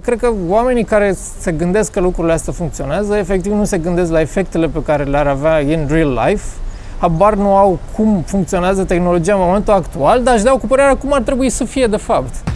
Cred că oamenii care se gândesc că lucrurile astea funcționează, efectiv nu se gândesc la efectele pe care le-ar avea în real life, habar nu au cum funcționează tehnologia în momentul actual, dar își dau cu părerea cum ar trebui să fie de fapt.